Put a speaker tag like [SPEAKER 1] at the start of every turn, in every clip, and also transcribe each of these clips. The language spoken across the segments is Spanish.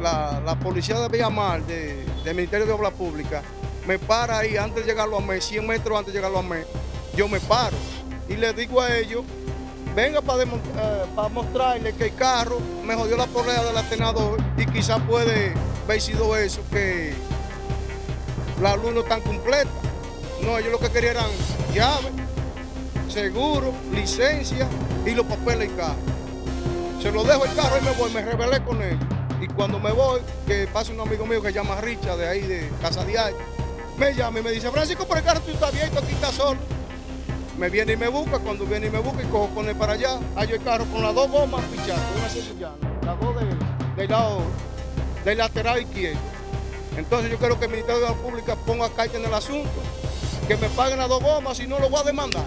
[SPEAKER 1] la, policía de Villamar, de, del Ministerio de Obras Públicas, me para ahí antes de llegarlo a mes, 100 metros antes de llegarlo a mes, yo me paro y le digo a ellos, venga para, eh, para mostrarle que el carro me jodió la polea del atenador y quizás puede haber sido eso, que la luz no tan completa. No, ellos lo que querían eran llaves, seguro, licencia y los papeles del carro. Se lo dejo el carro y me voy, me rebelé con ellos. Y cuando me voy, que pasa un amigo mío que se llama Richard, de ahí de Casa Diario, me llama y me dice, Francisco, por el carro tú estás abierto, aquí está solo. Me viene y me busca, cuando viene y me busca y cojo con él para allá, hallo el carro con las dos gomas pichadas, una sevillana, las dos del lado, del lateral izquierdo. Entonces yo quiero que el Ministerio de la Pública ponga carta en el asunto, que me paguen las dos gomas, si no lo voy a demandar.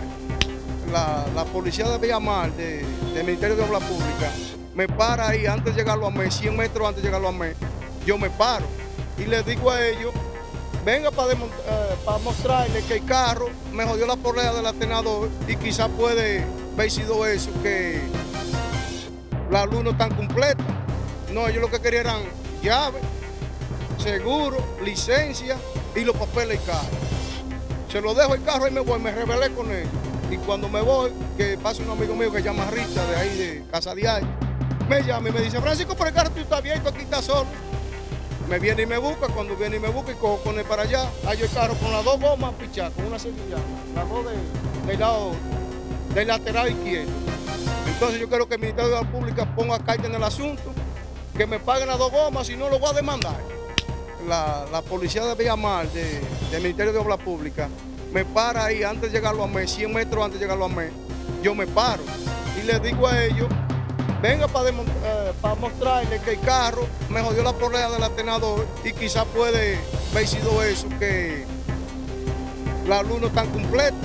[SPEAKER 1] La, policía de Villamar, de, del Ministerio de Obras Públicas, me para ahí antes de llegarlo a mes, 100 metros antes de llegarlo a mes, yo me paro y les digo a ellos, venga para, eh, para mostrarle que el carro me jodió la polea del atenador y quizás puede haber sido eso, que la luz no está completa. No, ellos lo que querían eran llaves, seguro, licencia y los papeles del carro. Se lo dejo el carro y me voy, me rebelé con ellos. Y cuando me voy, que pasa un amigo mío que se llama Richard, de ahí de Casa Diario, me llama y me dice, Francisco, por el carro tú estás abierto, aquí está solo. Me viene y me busca, cuando viene y me busca y cojo con él para allá, hallo el carro con las dos gomas pichadas, con una sevillana, las dos de- del lado, del lateral izquierdo. Entonces yo quiero que el Ministerio de la Pública ponga carta en el asunto, que me paguen las dos gomas, si no lo voy a demandar. La, la policía de Villamar, de- del Ministerio de Obras Públicas, me para ahí antes de llegarlo a mes, 100 metros antes de llegarlo a mes, yo me paro y les digo a ellos, venga para, eh, mostrarle que el carro me jodió la polea del atenador y quizás puede haber sido eso, que la luz no tan completa.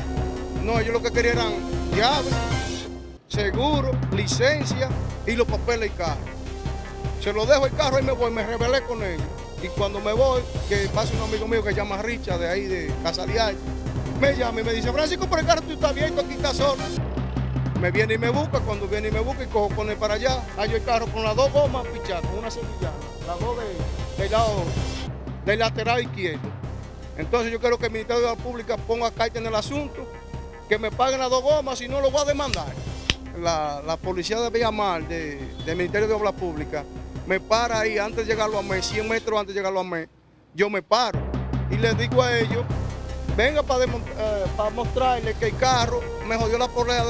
[SPEAKER 1] No, ellos lo que querían eran llaves, seguro, licencia y los papeles del carro. Se lo dejo el carro y me voy, me rebelé con ellos. Y cuando me voy, que pasa un amigo mío que se llama Richard, de ahí de Casa Diario, me llama y me dice, Francisco, por el carro tú estás abierto, aquí está solo. Me viene y me busca, cuando viene y me busca y cojo con él para allá, hallo el carro con las dos gomas pichadas, con una sevillana, las dos de- del lado, del lateral izquierdo. Entonces yo quiero que el Ministerio de la Pública ponga carta en el asunto, que me paguen las dos gomas, si no lo voy a demandar. La, la policía de Villamar, de- del Ministerio de Obras Públicas, me para ahí antes de llegarlo a mes, 100 metros antes de llegarlo a mes, yo me paro y les digo a ellos, venga para, eh, para mostrarle que el carro me jodió la polea.